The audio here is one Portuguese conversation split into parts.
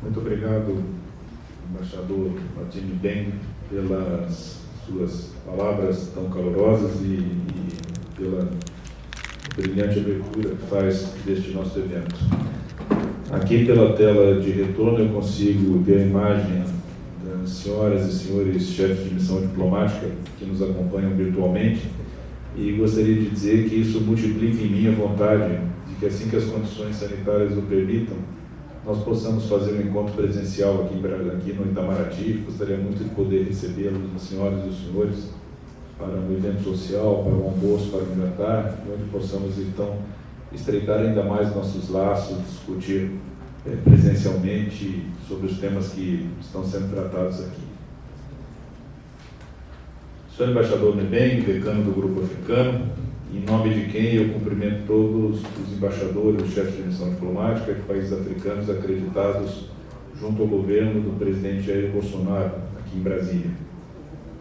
Muito obrigado, embaixador Martini Beng, pelas suas palavras tão calorosas e, e pela brilhante abertura que faz deste nosso evento. Aqui pela tela de retorno eu consigo ver a imagem das senhoras e senhores chefes de missão diplomática que nos acompanham virtualmente e gostaria de dizer que isso multiplica em mim a vontade de que assim que as condições sanitárias o permitam, nós possamos fazer um encontro presencial aqui, aqui no Itamaraty. Gostaria muito de poder recebê-los, as senhoras e os senhores, para um evento social, para um almoço, para um jantar, onde possamos então estreitar ainda mais nossos laços, discutir é, presencialmente sobre os temas que estão sendo tratados aqui. Sou embaixador Nebeng, decano do Grupo Africano, em nome de quem eu cumprimento todos os embaixadores, os chefes de missão diplomática de países africanos acreditados junto ao governo do presidente Jair Bolsonaro, aqui em Brasília.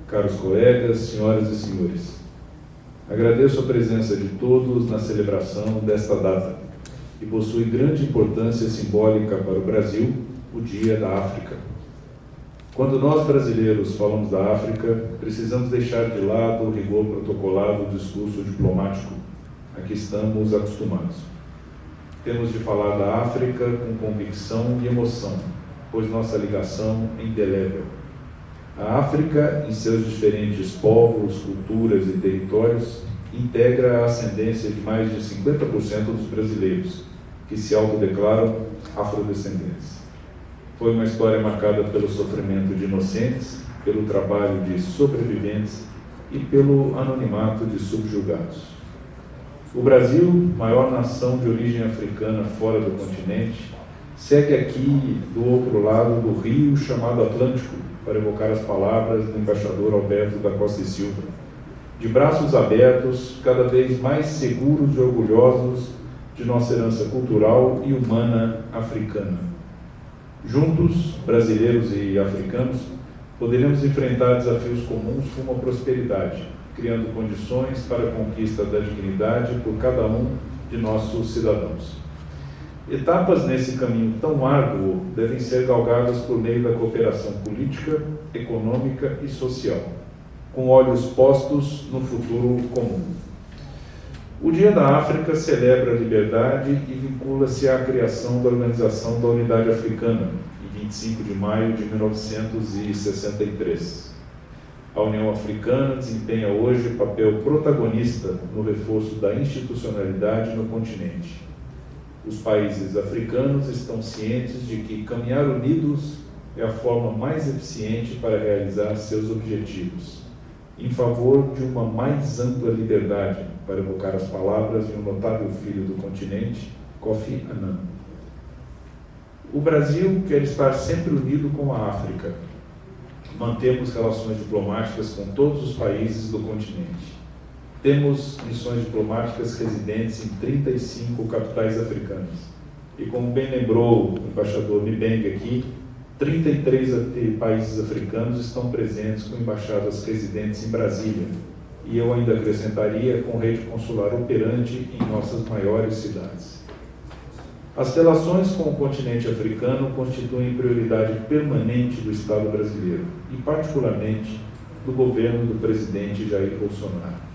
Caros colegas, senhoras e senhores, agradeço a presença de todos na celebração desta data, que possui grande importância simbólica para o Brasil, o Dia da África. Quando nós brasileiros falamos da África, precisamos deixar de lado o rigor protocolado do discurso diplomático a que estamos acostumados. Temos de falar da África com convicção e emoção, pois nossa ligação é indelével. A África, em seus diferentes povos, culturas e territórios, integra a ascendência de mais de 50% dos brasileiros, que se autodeclaram afrodescendentes. Foi uma história marcada pelo sofrimento de inocentes, pelo trabalho de sobreviventes e pelo anonimato de subjugados. O Brasil, maior nação de origem africana fora do continente, segue aqui do outro lado do rio chamado Atlântico, para evocar as palavras do embaixador Alberto da Costa e Silva. De braços abertos, cada vez mais seguros e orgulhosos de nossa herança cultural e humana africana Juntos, brasileiros e africanos, poderemos enfrentar desafios comuns com a prosperidade, criando condições para a conquista da dignidade por cada um de nossos cidadãos. Etapas nesse caminho tão árduo devem ser galgadas por meio da cooperação política, econômica e social, com olhos postos no futuro comum. O Dia da África celebra a liberdade e vincula-se à criação da Organização da Unidade Africana, em 25 de maio de 1963. A União Africana desempenha hoje papel protagonista no reforço da institucionalidade no continente. Os países africanos estão cientes de que caminhar unidos é a forma mais eficiente para realizar seus objetivos em favor de uma mais ampla liberdade, para evocar as palavras de um notável filho do continente, Kofi Annan. O Brasil quer estar sempre unido com a África. Mantemos relações diplomáticas com todos os países do continente. Temos missões diplomáticas residentes em 35 capitais africanas. E como bem lembrou o embaixador Mibeng aqui, 33 países africanos estão presentes com embaixadas residentes em Brasília, e eu ainda acrescentaria com rede consular operante em nossas maiores cidades. As relações com o continente africano constituem prioridade permanente do Estado brasileiro e, particularmente, do governo do presidente Jair Bolsonaro.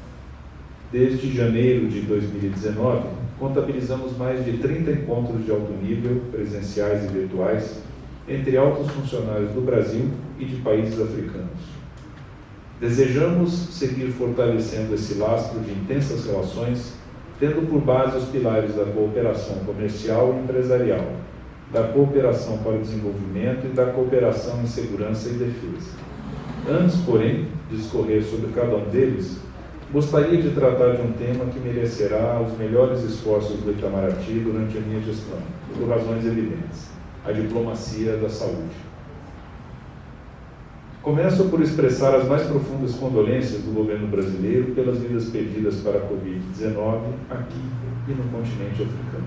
Desde janeiro de 2019, contabilizamos mais de 30 encontros de alto nível, presenciais e virtuais, entre altos funcionários do Brasil e de países africanos. Desejamos seguir fortalecendo esse lastro de intensas relações, tendo por base os pilares da cooperação comercial e empresarial, da cooperação para o desenvolvimento e da cooperação em segurança e defesa. Antes, porém, de discorrer sobre cada um deles, gostaria de tratar de um tema que merecerá os melhores esforços do Itamaraty durante a minha gestão, por razões evidentes a diplomacia da saúde. Começo por expressar as mais profundas condolências do governo brasileiro pelas vidas perdidas para a Covid-19 aqui e no continente africano.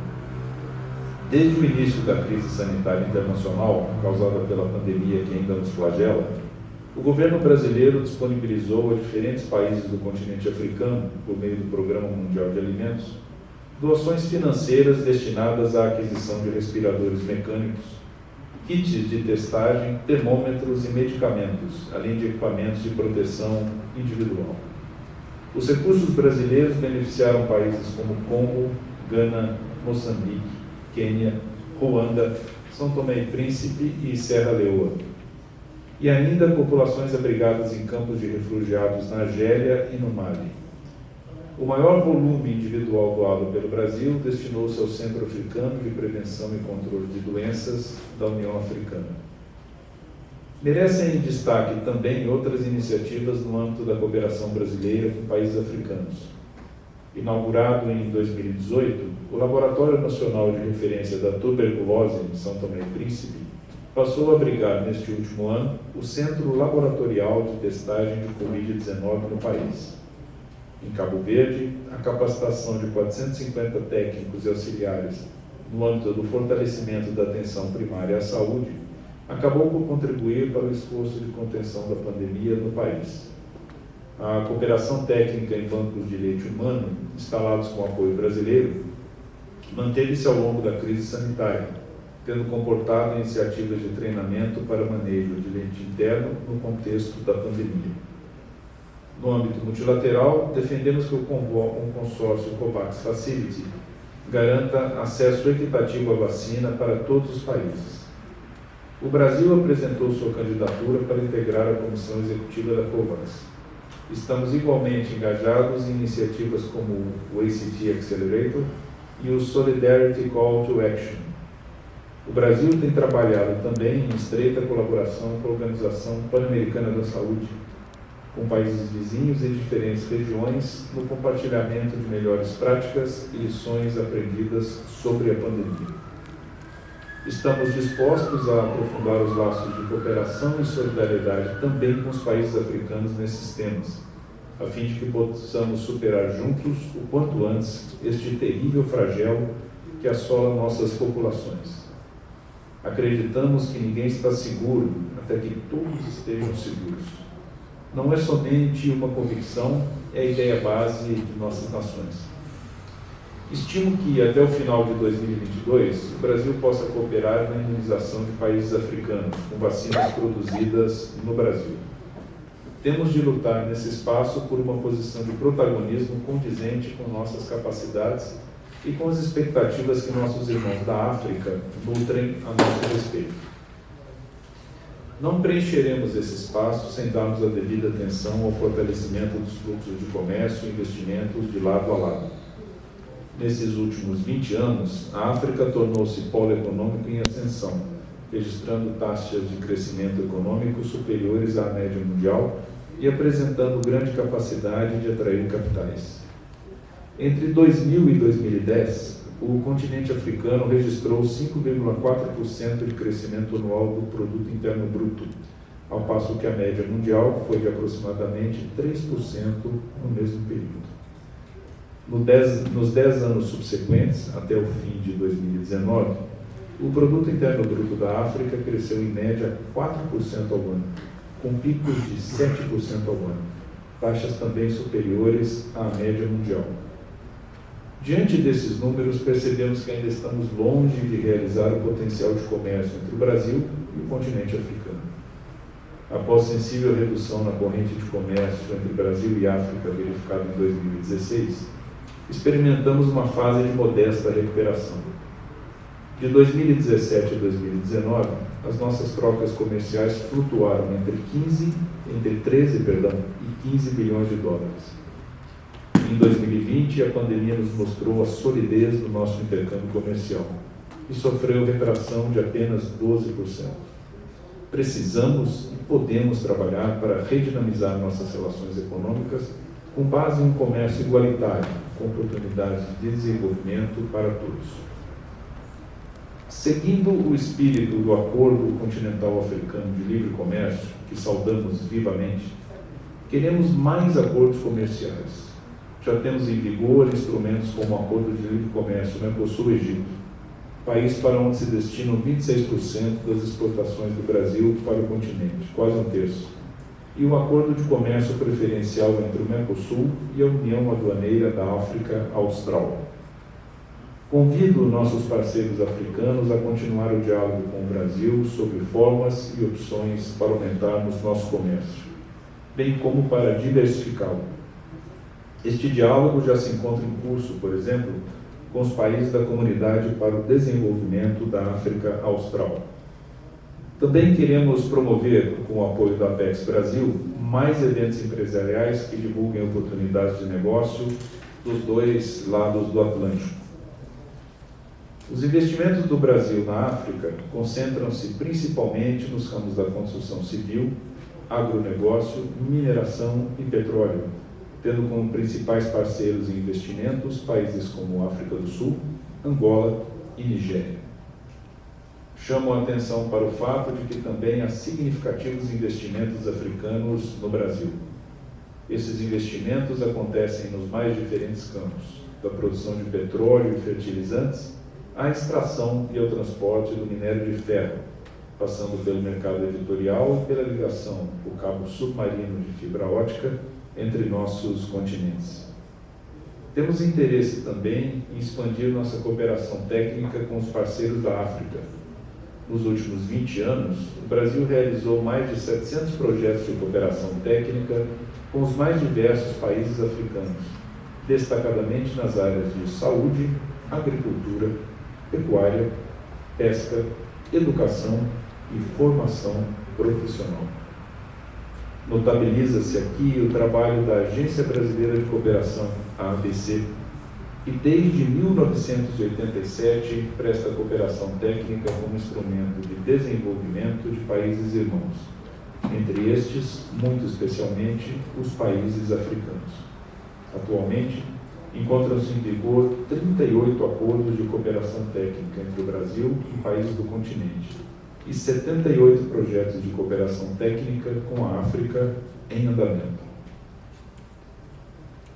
Desde o início da crise sanitária internacional, causada pela pandemia que ainda nos flagela, o governo brasileiro disponibilizou a diferentes países do continente africano, por meio do Programa Mundial de Alimentos, doações financeiras destinadas à aquisição de respiradores mecânicos, kits de testagem, termômetros e medicamentos, além de equipamentos de proteção individual. Os recursos brasileiros beneficiaram países como Congo, Gana, Moçambique, Quênia, Ruanda, São Tomé e Príncipe e Serra Leoa. E ainda populações abrigadas em campos de refugiados na Argélia e no Mali. O maior volume individual doado pelo Brasil destinou-se ao Centro Africano de Prevenção e Controle de Doenças da União Africana. Merecem destaque também outras iniciativas no âmbito da cooperação brasileira com países africanos. Inaugurado em 2018, o Laboratório Nacional de Referência da Tuberculose em São Tomé e Príncipe passou a abrigar neste último ano o Centro Laboratorial de Testagem de Covid-19 no país em Cabo Verde, a capacitação de 450 técnicos e auxiliares no âmbito do fortalecimento da atenção primária à saúde acabou por contribuir para o esforço de contenção da pandemia no país. A cooperação técnica em bancos de leite humano, instalados com apoio brasileiro, manteve-se ao longo da crise sanitária, tendo comportado iniciativas de treinamento para manejo de leite interno no contexto da pandemia. No âmbito multilateral, defendemos que o consórcio COVAX Facility garanta acesso equitativo à vacina para todos os países. O Brasil apresentou sua candidatura para integrar a comissão executiva da COVAX. Estamos igualmente engajados em iniciativas como o ACT Accelerator e o Solidarity Call to Action. O Brasil tem trabalhado também em estreita colaboração com a Organização Pan-Americana da Saúde, com países vizinhos e diferentes regiões no compartilhamento de melhores práticas e lições aprendidas sobre a pandemia. Estamos dispostos a aprofundar os laços de cooperação e solidariedade também com os países africanos nesses temas, a fim de que possamos superar juntos, o quanto antes, este terrível flagelo que assola nossas populações. Acreditamos que ninguém está seguro até que todos estejam seguros não é somente uma convicção, é a ideia base de nossas nações. Estimo que até o final de 2022 o Brasil possa cooperar na imunização de países africanos com vacinas produzidas no Brasil. Temos de lutar nesse espaço por uma posição de protagonismo condizente com nossas capacidades e com as expectativas que nossos irmãos da África nutrem a nosso respeito. Não preencheremos esse espaço sem darmos a devida atenção ao fortalecimento dos fluxos de comércio e investimentos de lado a lado. Nesses últimos 20 anos, a África tornou-se polo econômico em ascensão, registrando taxas de crescimento econômico superiores à média mundial e apresentando grande capacidade de atrair capitais. Entre 2000 e 2010, o continente africano registrou 5,4% de crescimento anual do produto interno bruto, ao passo que a média mundial foi de aproximadamente 3% no mesmo período. No dez, nos 10 anos subsequentes, até o fim de 2019, o produto interno bruto da África cresceu em média 4% ao ano, com picos de 7% ao ano, taxas também superiores à média mundial. Diante desses números, percebemos que ainda estamos longe de realizar o potencial de comércio entre o Brasil e o continente africano. Após sensível redução na corrente de comércio entre Brasil e África verificada em 2016, experimentamos uma fase de modesta recuperação. De 2017 a 2019, as nossas trocas comerciais flutuaram entre 15, entre 13, perdão, e 15 bilhões de dólares em 2020, a pandemia nos mostrou a solidez do nosso intercâmbio comercial e sofreu retração de apenas 12%. Precisamos e podemos trabalhar para redinamizar nossas relações econômicas com base em um comércio igualitário, com oportunidades de desenvolvimento para todos. Seguindo o espírito do Acordo Continental Africano de Livre Comércio, que saudamos vivamente, queremos mais acordos comerciais já temos em vigor instrumentos como o Acordo de Livre Comércio Mercosul-Egito, país para onde se destinam 26% das exportações do Brasil para o continente, quase um terço, e o Acordo de Comércio Preferencial entre o Mercosul e a União Aduaneira da África Austral. Convido nossos parceiros africanos a continuar o diálogo com o Brasil sobre formas e opções para aumentarmos nosso comércio, bem como para diversificá-lo. Este diálogo já se encontra em curso, por exemplo, com os países da Comunidade para o Desenvolvimento da África Austral. Também queremos promover, com o apoio da Apex Brasil, mais eventos empresariais que divulguem oportunidades de negócio dos dois lados do Atlântico. Os investimentos do Brasil na África concentram-se principalmente nos ramos da construção civil, agronegócio, mineração e petróleo, tendo como principais parceiros em investimentos países como África do Sul, Angola e Nigéria. Chamo a atenção para o fato de que também há significativos investimentos africanos no Brasil. Esses investimentos acontecem nos mais diferentes campos, da produção de petróleo e fertilizantes à extração e ao transporte do minério de ferro, passando pelo mercado editorial e pela ligação do cabo submarino de fibra ótica entre nossos continentes. Temos interesse também em expandir nossa cooperação técnica com os parceiros da África. Nos últimos 20 anos, o Brasil realizou mais de 700 projetos de cooperação técnica com os mais diversos países africanos, destacadamente nas áreas de saúde, agricultura, pecuária, pesca, educação e formação profissional. Notabiliza-se aqui o trabalho da Agência Brasileira de Cooperação, a ABC, que desde 1987 presta cooperação técnica como instrumento de desenvolvimento de países irmãos, entre estes, muito especialmente, os países africanos. Atualmente, encontram-se em vigor 38 acordos de cooperação técnica entre o Brasil e países do continente e 78 projetos de cooperação técnica com a África em andamento.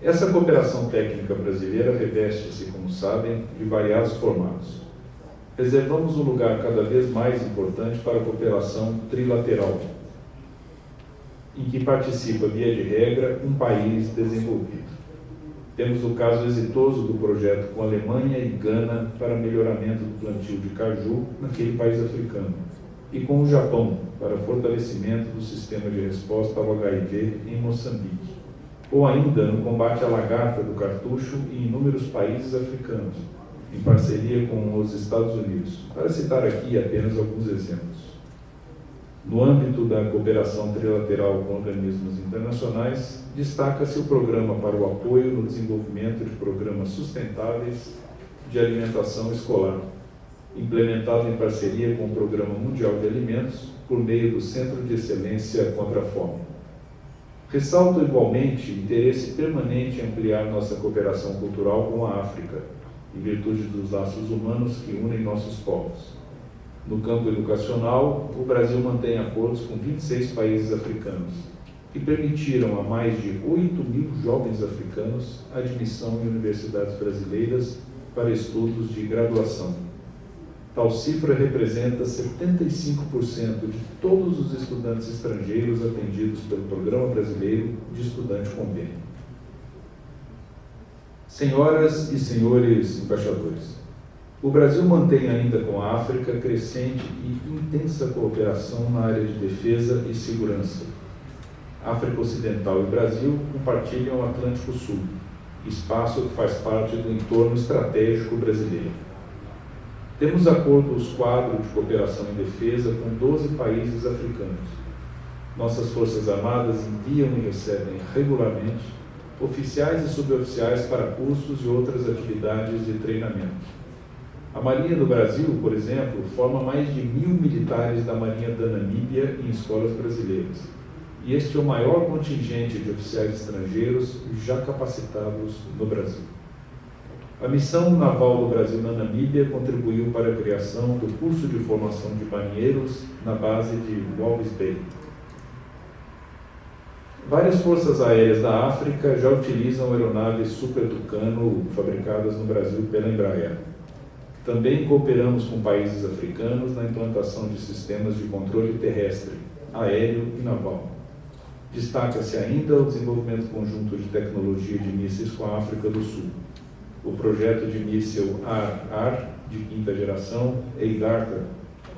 Essa cooperação técnica brasileira reveste-se, como sabem, de variados formatos. Reservamos um lugar cada vez mais importante para a cooperação trilateral, em que participa, via de regra, um país desenvolvido. Temos o caso exitoso do projeto com Alemanha e Gana para melhoramento do plantio de caju naquele país africano e com o Japão para fortalecimento do sistema de resposta ao HIV em Moçambique, ou ainda no combate à lagarta do cartucho em inúmeros países africanos, em parceria com os Estados Unidos, para citar aqui apenas alguns exemplos. No âmbito da cooperação trilateral com organismos internacionais, destaca-se o Programa para o Apoio no Desenvolvimento de Programas Sustentáveis de Alimentação Escolar, implementado em parceria com o Programa Mundial de Alimentos por meio do Centro de Excelência contra a Fome. Ressalto igualmente interesse permanente em ampliar nossa cooperação cultural com a África, em virtude dos laços humanos que unem nossos povos. No campo educacional, o Brasil mantém acordos com 26 países africanos, que permitiram a mais de 8 mil jovens africanos admissão em universidades brasileiras para estudos de graduação Tal cifra representa 75% de todos os estudantes estrangeiros atendidos pelo Programa Brasileiro de Estudante Convênio. Senhoras e senhores embaixadores, o Brasil mantém ainda com a África crescente e intensa cooperação na área de defesa e segurança. África Ocidental e Brasil compartilham o Atlântico Sul, espaço que faz parte do entorno estratégico brasileiro. Temos acordos quadro de cooperação em defesa com 12 países africanos. Nossas Forças Armadas enviam e recebem regularmente oficiais e suboficiais para cursos e outras atividades de treinamento. A Marinha do Brasil, por exemplo, forma mais de mil militares da Marinha da Namíbia em escolas brasileiras. E este é o maior contingente de oficiais estrangeiros já capacitados no Brasil. A missão naval do Brasil na Namíbia contribuiu para a criação do curso de formação de marinheiros na base de Walvis Bay. Várias forças aéreas da África já utilizam aeronaves Super Tucano fabricadas no Brasil pela Embraer. Também cooperamos com países africanos na implantação de sistemas de controle terrestre, aéreo e naval. Destaca-se ainda o desenvolvimento conjunto de tecnologia de mísseis com a África do Sul o projeto de míssil AR-AR de quinta geração, EIGARTA,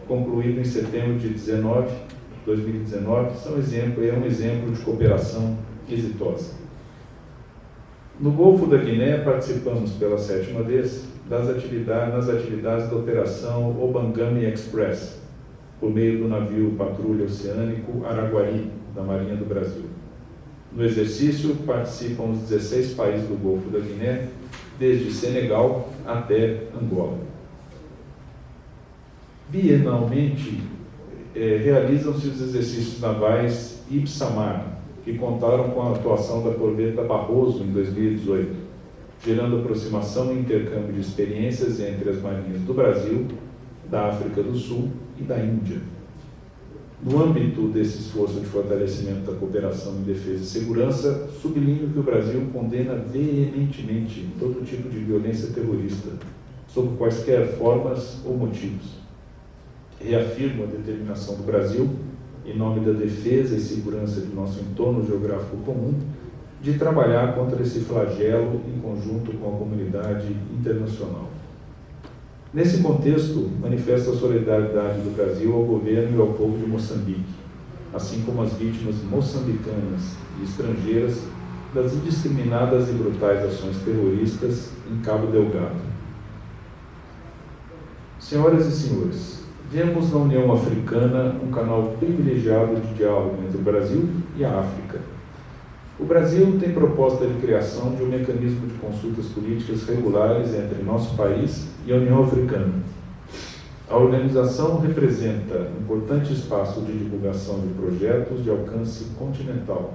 concluído em setembro de 19, 2019, são exemplo, é um exemplo de cooperação exitosa. No Golfo da Guiné, participamos pela sétima vez das atividades, nas atividades da Operação Obangami Express, por meio do navio patrulha oceânico Araguari, da Marinha do Brasil. No exercício participam os 16 países do Golfo da Guiné, desde Senegal até Angola. Bienalmente, eh, realizam-se os exercícios navais Ipsamar, que contaram com a atuação da corveta Barroso em 2018, gerando aproximação e intercâmbio de experiências entre as marinhas do Brasil, da África do Sul e da Índia. No âmbito desse esforço de fortalecimento da cooperação em defesa e segurança, sublinho que o Brasil condena veementemente todo tipo de violência terrorista, sob quaisquer formas ou motivos. Reafirmo a determinação do Brasil, em nome da defesa e segurança de nosso entorno geográfico comum, de trabalhar contra esse flagelo em conjunto com a comunidade internacional. Nesse contexto, manifesto a solidariedade do Brasil ao governo e ao povo de Moçambique, assim como as vítimas moçambicanas e estrangeiras das indiscriminadas e brutais ações terroristas em Cabo Delgado. Senhoras e senhores, vemos na União Africana um canal privilegiado de diálogo entre o Brasil e a África o Brasil tem proposta de criação de um mecanismo de consultas políticas regulares entre nosso país e a União Africana. A organização representa importante espaço de divulgação de projetos de alcance continental,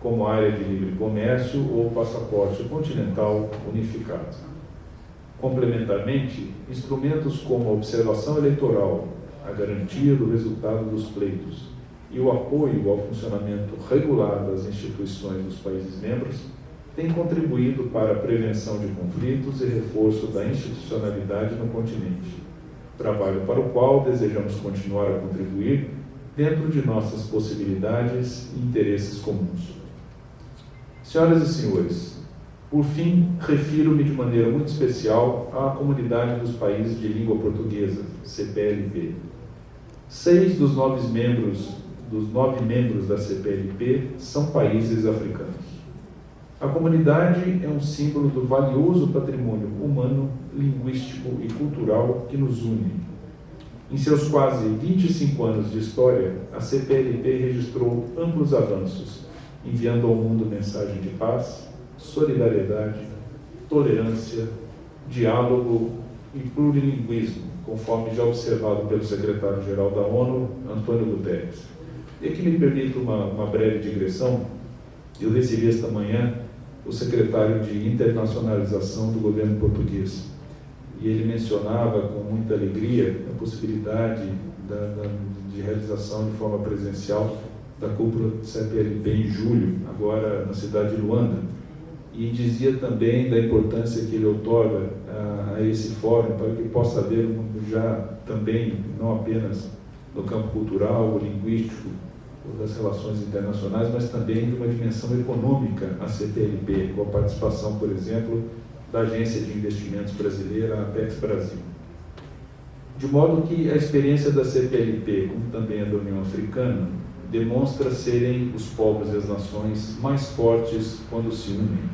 como área de livre comércio ou passaporte continental unificado. Complementarmente, instrumentos como a observação eleitoral, a garantia do resultado dos pleitos, e o apoio ao funcionamento regular das instituições dos países membros tem contribuído para a prevenção de conflitos e reforço da institucionalidade no continente, trabalho para o qual desejamos continuar a contribuir dentro de nossas possibilidades e interesses comuns. Senhoras e senhores, por fim, refiro-me de maneira muito especial à comunidade dos países de língua portuguesa, CPLP. Seis dos nove membros dos nove membros da CPLP são países africanos. A comunidade é um símbolo do valioso patrimônio humano, linguístico e cultural que nos une. Em seus quase 25 anos de história, a CPLP registrou amplos avanços, enviando ao mundo mensagem de paz, solidariedade, tolerância, diálogo e plurilinguismo, conforme já observado pelo secretário-geral da ONU, Antônio Guterres. E aqui me permito uma, uma breve digressão. Eu recebi esta manhã o secretário de internacionalização do governo português. E ele mencionava com muita alegria a possibilidade da, da, de realização de forma presencial da cúpula CPLP em julho, agora na cidade de Luanda. E dizia também da importância que ele otorga a, a esse fórum para que possa haver já também, não apenas no campo cultural, linguístico, das relações internacionais, mas também de uma dimensão econômica a CPLP, com a participação, por exemplo, da Agência de Investimentos Brasileira, a Apex Brasil. De modo que a experiência da CPLP, como também a da União Africana, demonstra serem os povos e as nações mais fortes quando se unem.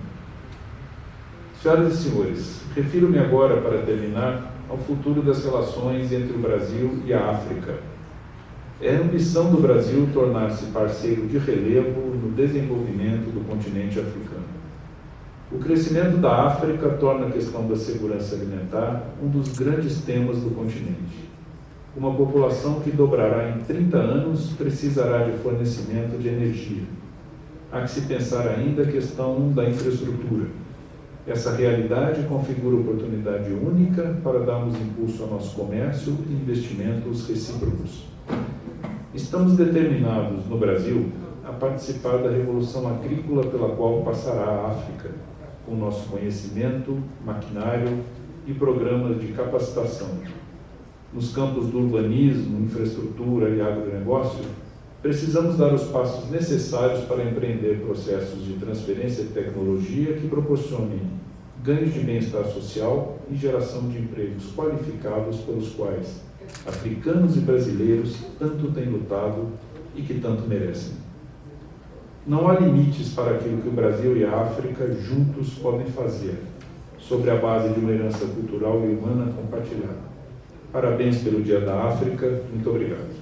Senhoras e senhores, refiro-me agora, para terminar, ao futuro das relações entre o Brasil e a África é a ambição do Brasil tornar-se parceiro de relevo no desenvolvimento do continente africano. O crescimento da África torna a questão da segurança alimentar um dos grandes temas do continente. Uma população que dobrará em 30 anos precisará de fornecimento de energia. Há que se pensar ainda a questão da infraestrutura. Essa realidade configura oportunidade única para darmos impulso ao nosso comércio e investimentos recíprocos. Estamos determinados, no Brasil, a participar da revolução agrícola pela qual passará a África, com nosso conhecimento, maquinário e programas de capacitação. Nos campos do urbanismo, infraestrutura e agronegócio, precisamos dar os passos necessários para empreender processos de transferência de tecnologia que proporcionem ganhos de bem-estar social e geração de empregos qualificados pelos quais africanos e brasileiros tanto têm lutado e que tanto merecem. Não há limites para aquilo que o Brasil e a África juntos podem fazer, sobre a base de uma herança cultural e humana compartilhada. Parabéns pelo Dia da África, muito obrigado.